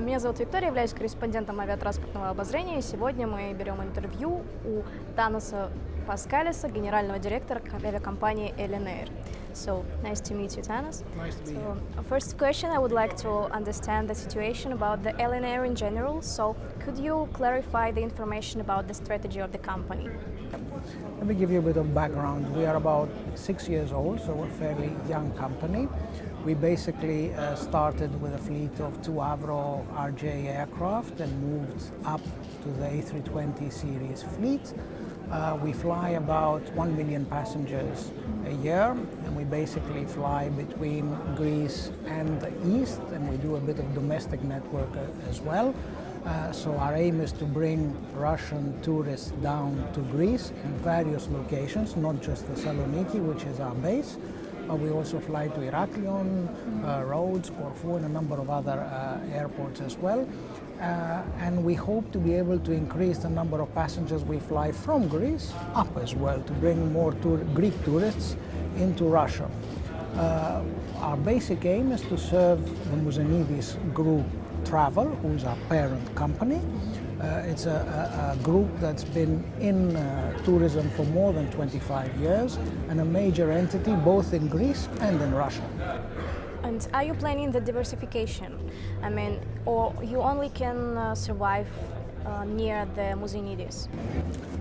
Меня зовут Виктория, являюсь корреспондентом авиатранспортного обозрения. Сегодня мы берем интервью у Танаса Паскалиса, генерального директора авиакомпании Air. So, nice to meet you, Tanas. Nice to be so, here. First question, I would like to understand the situation about the Air in general. So, could you clarify the information about the strategy of the company? Let me give you a bit of background. We are about six years old, so we're a fairly young company. We basically uh, started with a fleet of two Avro RJ aircraft and moved up to the A320 series fleet. Uh, we fly about 1 million passengers a year and we basically fly between Greece and the east and we do a bit of domestic network uh, as well. Uh, so our aim is to bring Russian tourists down to Greece in various locations, not just Thessaloniki, which is our base, but we also fly to Heraklion, uh, Rhodes, Corfu, and a number of other uh, airports as well. Uh, and we hope to be able to increase the number of passengers we fly from Greece up as well to bring more tour Greek tourists into Russia. Uh, our basic aim is to serve the Mouzenidis group Travel, who is our parent company. Uh, it's a, a, a, group that's been in uh, tourism for more than 25 years and a major entity both in Greece and in Russia. And are you planning the diversification? I mean, or you only can uh, survive uh, near the Mouzenidis?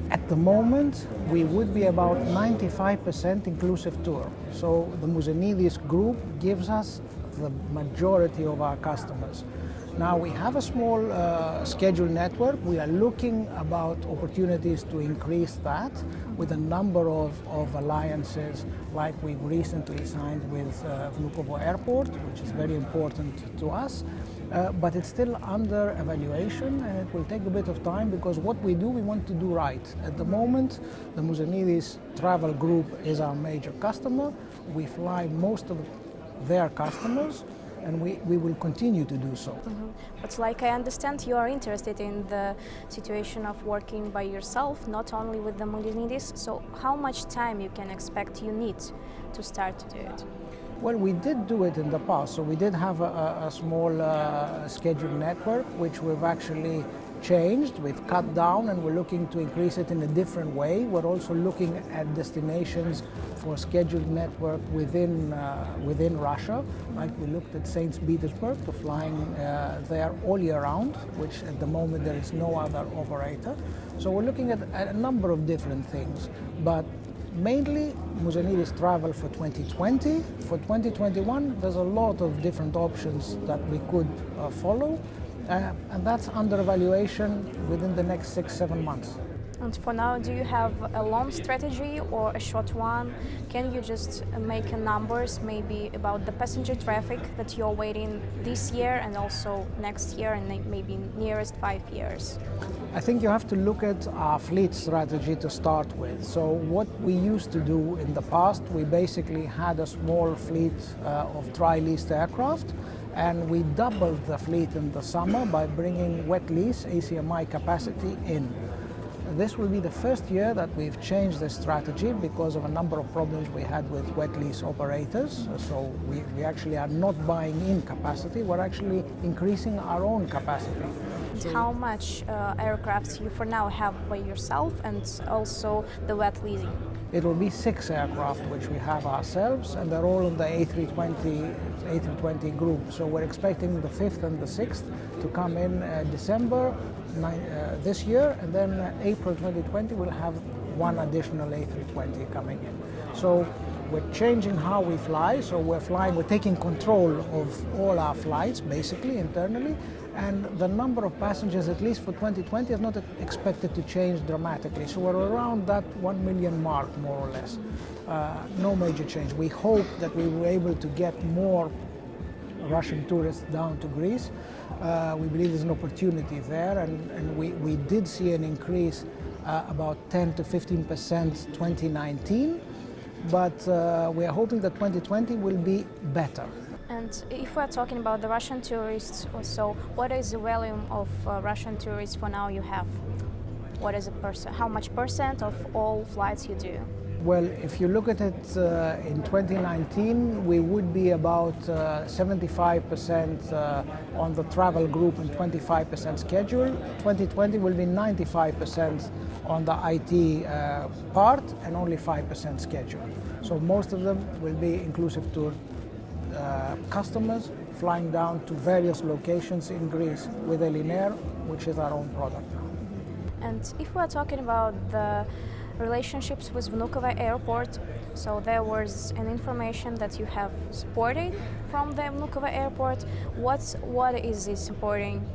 At the moment, we would be about 95% inclusive tour. So the Mouzenidis group gives us the majority of our customers. Now we have a small uh, scheduled network. We are looking about opportunities to increase that with a number of, of alliances like we've recently signed with uh, Vnukovo Airport, which is very important to us. Uh, but it's still under evaluation and it will take a bit of time because what we do, we want to do right. At the moment, the Mouzenidis travel group is our major customer. We fly most of their customers and we, we will continue to do so. Mm -hmm. But like I understand, you are interested in the situation of working by yourself, not only with the Mouzenidis. So how much time you can expect you need to start to do it? Well, we did do it in the past. So we did have a, a small uh, scheduled network, which we've actually changed, we've cut down and we're looking to increase it in a different way. We're also looking at destinations for scheduled network within, uh, within Russia. Like we looked at St. Petersburg to flying uh, there all year round, which at the moment there is no other operator. So we're looking at, at a number of different things. But mainly Mouzenidis travel for 2020. For 2021, there's a lot of different options that we could uh, follow. Uh, and that's under evaluation within the next six, seven months. And for now, do you have a long strategy or a short one? Can you just make numbers maybe about the passenger traffic that you're waiting this year and also next year and maybe nearest five years? I think you have to look at our fleet strategy to start with. So what we used to do in the past, we basically had a small fleet uh, of dry leased aircraft and we doubled the fleet in the summer by bringing wet lease ACMI capacity in. This will be the first year that we've changed the strategy because of a number of problems we had with wet lease operators. So we, we actually are not buying in capacity, we're actually increasing our own capacity. How much uh, aircraft you for now have by yourself and also the wet leasing? It will be six aircraft which we have ourselves and they're all in the A320, A320 group. So we're expecting the fifth and the sixth to come in uh, December uh, this year and then uh, April 2020 we'll have one additional A320 coming in. So we're changing how we fly, so we're flying, we're taking control of all our flights basically internally and the number of passengers, at least for 2020, is not expected to change dramatically. So we're around that 1 million mark, more or less. Uh, no major change. We hope that we were able to get more Russian tourists down to Greece. Uh, we believe there's an opportunity there, and, and we, we did see an increase uh, about 10 to 15 percent 2019, but uh, we are hoping that 2020 will be better. And if we're talking about the Russian tourists, so what is the volume of uh, Russian tourists for now you have? What is a percent? How much percent of all flights you do? Well, if you look at it uh, in 2019, we would be about uh, 75% uh, on the travel group and 25% schedule. 2020 will be 95% on the IT uh, part and only 5% schedule. So most of them will be inclusive tour uh, customers flying down to various locations in Greece with Ellinair, which is our own product. And if we're talking about the relationships with Vnukovo Airport, so there was an information that you have supported from the Vnukovo Airport. What's, what is this supporting?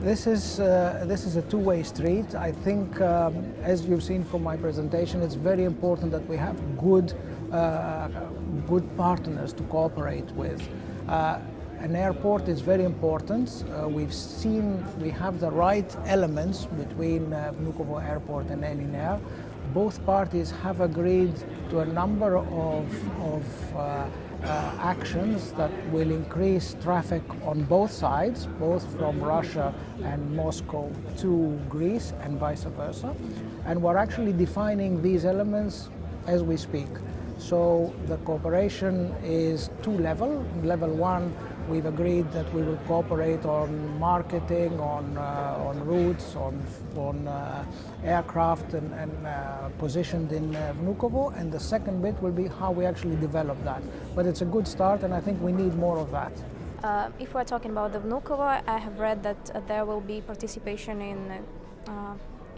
This is, uh, this is a two-way street. I think, um, as you've seen from my presentation, it's very important that we have good, uh, good partners to cooperate with. Uh, an airport is very important. Uh, we've seen we have the right elements between uh, Vnukovo Airport and Ellinair. Both parties have agreed to a number of, of uh, uh, actions that will increase traffic on both sides, both from Russia and Moscow to Greece and vice versa. And we're actually defining these elements as we speak. So the cooperation is two level. Level one We've agreed that we will cooperate on marketing, on, uh, on routes, on, on uh, aircraft and, and uh, positioned in uh, Vnukovo. And the second bit will be how we actually develop that. But it's a good start and I think we need more of that. Uh, if we're talking about the Vnukovo, I have read that uh, there will be participation in,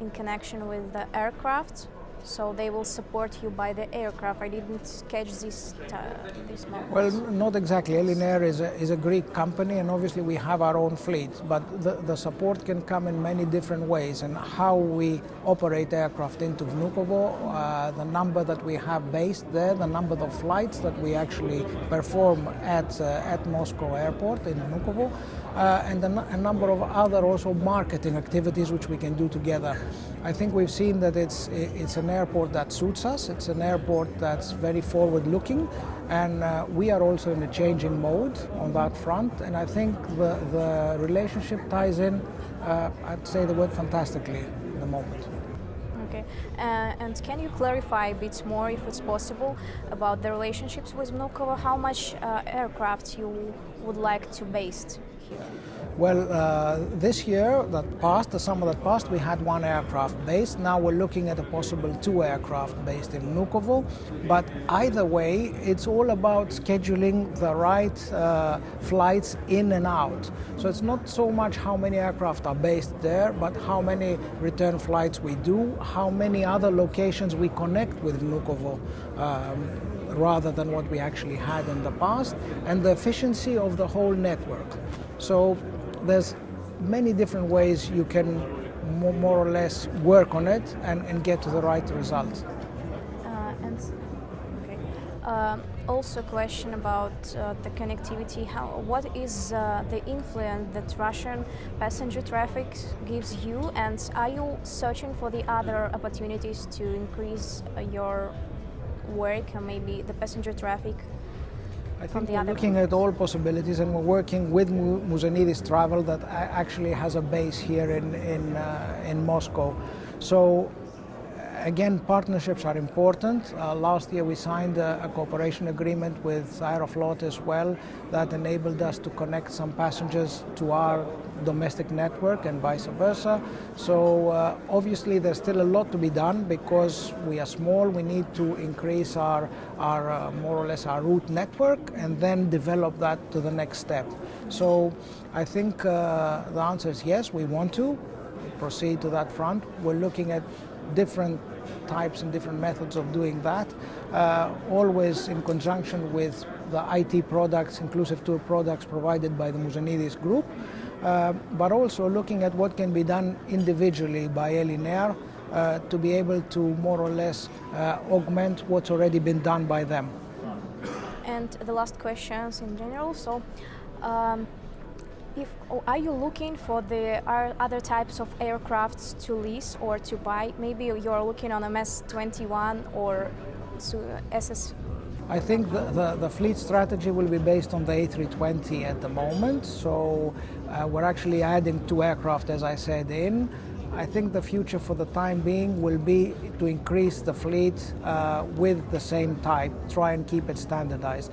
in connection with the aircraft so they will support you by the aircraft. I didn't catch this uh, this moment. Well, not exactly. Ellinair is a, is a Greek company, and obviously we have our own fleet. But the, the support can come in many different ways, and how we operate aircraft into Vnukovo, uh, the number that we have based there, the number of flights that we actually perform at uh, at Moscow Airport in Vnukovo, and a, a number of other also marketing activities which we can do together. I think we've seen that it's it's an airport that suits us. It's an airport that's very forward-looking, and uh, we are also in a changing mode on that front. And I think the the relationship ties in. Uh, I'd say the word fantastically at the moment. Okay, uh, and can you clarify a bit more, if it's possible, about the relationships with Vnukovo? How much uh, aircraft you would like to base here? Well, uh, this year that passed, the summer that passed, we had one aircraft based. Now we're looking at a possible two aircraft based in Vnukovo. But either way, it's all about scheduling the right uh, flights in and out. So it's not so much how many aircraft are based there, but how many return flights we do, how many other locations we connect with Vnukovo. Um, rather than what we actually had in the past, and the efficiency of the whole network. So there's many different ways you can more or less work on it and, and get to the right result. Uh, and okay. Uh, also, question about uh, the connectivity. How, what is uh, the influence that Russian passenger traffic gives you, and are you searching for the other opportunities to increase uh, your work and maybe the passenger traffic I think we're looking at all possibilities and we're working with Mouzenidis Travel that actually has a base here in, in, uh, in Moscow. So again, partnerships are important. Uh, last year we signed a, a, cooperation agreement with Aeroflot as well that enabled us to connect some passengers to our domestic network and vice versa. So uh, obviously there's still a lot to be done because we are small. We need to increase our, our uh, more or less our route network and then develop that to the next step. So I think uh, the answer is yes, we want to proceed to that front. We're looking at different types and different methods of doing that, uh, always in conjunction with the IT products, inclusive tour products provided by the Mouzenidis group, uh, but also looking at what can be done individually by Ellinair uh, to be able to more or less uh, augment what's already been done by them. And the last questions in general. So, um, if, are you looking for the other types of aircrafts to lease or to buy? Maybe you're looking on MS-21 or SS. I think the, the, the, fleet strategy will be based on the A320 at the moment. So uh, we're actually adding two aircraft, as I said, in. I think the future for the time being will be to increase the fleet uh, with the same type, try and keep it standardized.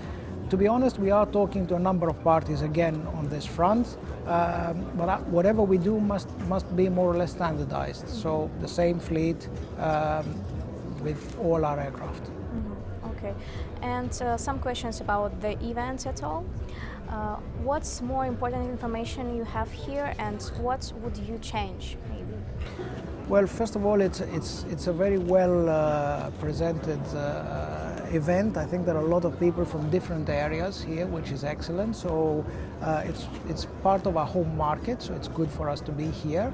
To be honest, we are talking to a number of parties again on this front, um, but whatever we do must, must be more or less standardized. So the same fleet um, with all our aircraft. Mm-hmm. Okay, and uh, some questions about the events at all. Uh, what's more important information you have here and what would you change maybe? Well, first of all, it's, it's, it's a very well uh, presented uh, event. I think there are a lot of people from different areas here, which is excellent. So uh, it's, it's part of our home market, so it's good for us to be here.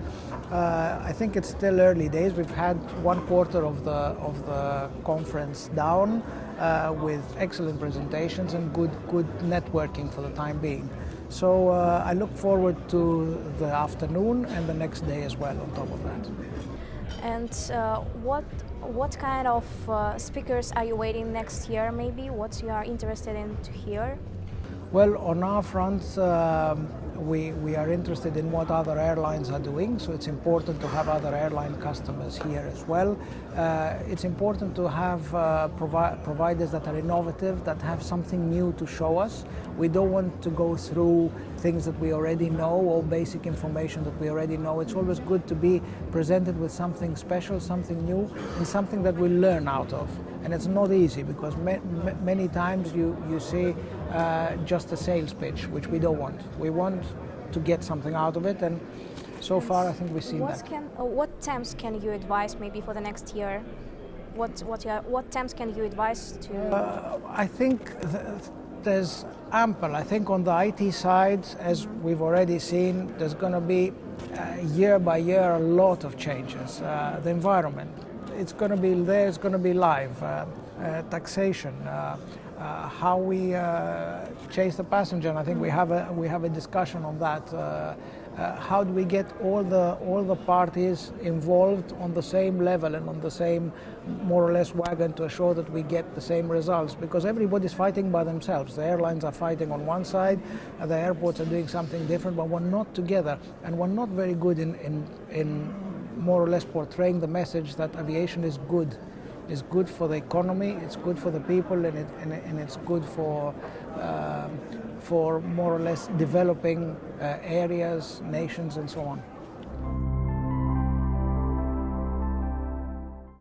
Uh, I think it's still early days. We've had one quarter of the, of the conference down uh, with excellent presentations and good, good networking for the time being. So uh, I look forward to the afternoon and the next day as well on top of that. And uh, what what kind of uh, speakers are you waiting next year? Maybe what you are interested in to hear? Well, on our front, um, we, we are interested in what other airlines are doing, so it's important to have other airline customers here as well. Uh, it's important to have uh, provi providers that are innovative, that have something new to show us. We don't want to go through things that we already know or basic information that we already know. It's always good to be presented with something special, something new, and something that we learn out of. And it's not easy because ma ma many times you, you see uh, just a sales pitch, which we don't want. We want to get something out of it, and so far I think we've seen what that. Can, uh, what temps can you advise maybe for the next year? What what what temps can you advise to? Uh, I think there's ample. I think on the IT side, as mm -hmm. we've already seen, there's going to be uh, year by year a lot of changes. Uh, the environment, it's going to be there. It's going to be live. Uh, uh, taxation. Uh, how we chase the passenger. And I think we have a we have a discussion on that. Uh, how do we get all the all the parties involved on the same level and on the same more or less wagon to assure that we get the same results? Because everybody's fighting by themselves. The airlines are fighting on one side, the airports are doing something different, but we're not together, and we're not very good in in, in more or less portraying the message that aviation is good is good for the economy, it's good for the people, and, it, and, and it's good for, uh, for more or less developing uh, areas, nations, and so on.